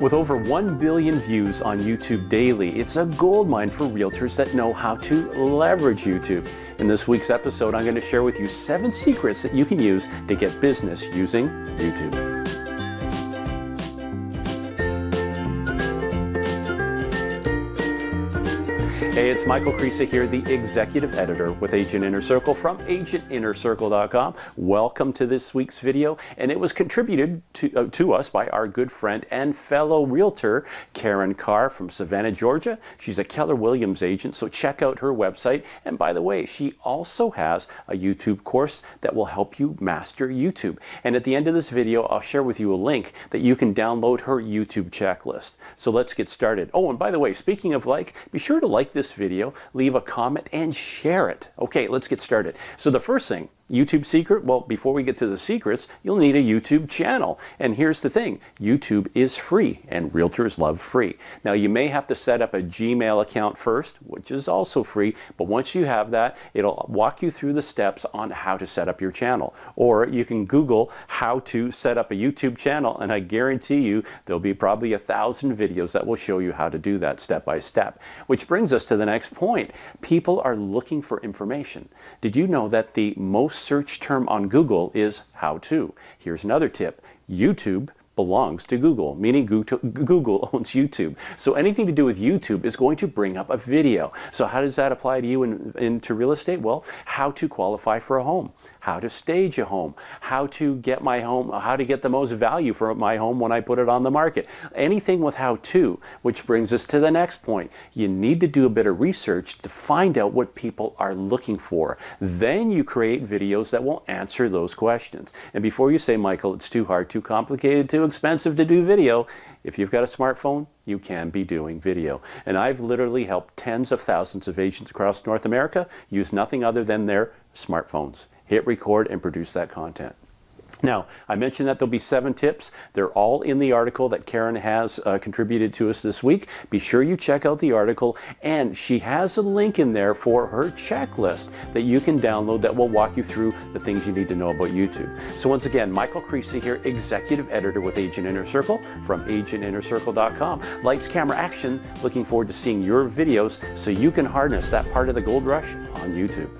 With over 1 billion views on YouTube daily, it's a goldmine for realtors that know how to leverage YouTube. In this week's episode, I'm going to share with you seven secrets that you can use to get business using YouTube. Hey, it's Michael Krisa here, the executive editor with Agent Inner Circle from agentinnercircle.com. Welcome to this week's video, and it was contributed to, uh, to us by our good friend and fellow realtor, Karin Carr from Savannah, Georgia. She's a Keller Williams agent, so check out her website. And by the way, she also has a YouTube course that will help you master YouTube. And at the end of this video, I'll share with you a link that you can download her YouTube checklist. So let's get started. Oh, and by the way, speaking of like, be sure to like this video, leave a comment, and share it. Okay, let's get started. So the first thing, YouTube secret? Well, before we get to the secrets, you'll need a YouTube channel. And here's the thing, YouTube is free and realtors love free. Now you may have to set up a Gmail account first, which is also free, but once you have that, it'll walk you through the steps on how to set up your channel. Or you can Google how to set up a YouTube channel and I guarantee you there'll be probably a thousand videos that will show you how to do that step by step. Which brings us to the next point. People are looking for information. Did you know that the most search term on Google is how to. Here's another tip. YouTube belongs to Google, meaning Google owns YouTube. So anything to do with YouTube is going to bring up a video. So how does that apply to you in, into real estate? Well, how to qualify for a home, how to stage a home, how to get my home, how to get the most value for my home when I put it on the market. Anything with how to, which brings us to the next point. You need to do a bit of research to find out what people are looking for. Then you create videos that will answer those questions. And before you say, Michael, it's too hard, too complicated, too expensive to do video, if you've got a smartphone, you can be doing video. And I've literally helped tens of thousands of agents across North America use nothing other than their smartphones. Hit record and produce that content. Now, I mentioned that there'll be seven tips. They're all in the article that Karin has uh, contributed to us this week. Be sure you check out the article, and she has a link in there for her checklist that you can download that will walk you through the things you need to know about YouTube. So once again, Michael Krisa here, Executive Editor with Agent Inner Circle from agentinnercircle.com. Lights, camera, action. Looking forward to seeing your videos so you can harness that part of the gold rush on YouTube.